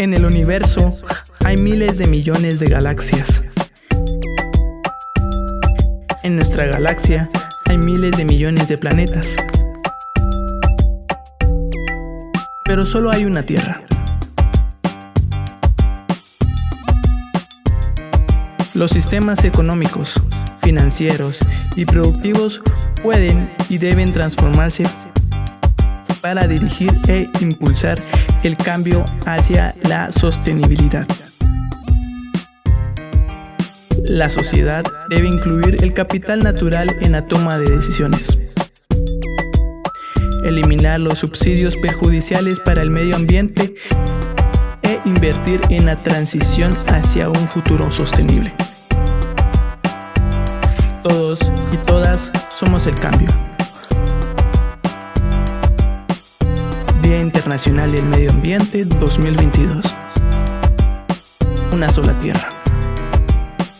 En el universo hay miles de millones de galaxias. En nuestra galaxia hay miles de millones de planetas. Pero solo hay una Tierra. Los sistemas económicos, financieros y productivos pueden y deben transformarse para dirigir e impulsar el cambio hacia la sostenibilidad. La sociedad debe incluir el capital natural en la toma de decisiones. Eliminar los subsidios perjudiciales para el medio ambiente e invertir en la transición hacia un futuro sostenible. Todos y todas somos el cambio. Día Internacional del Medio Ambiente 2022. Una sola tierra.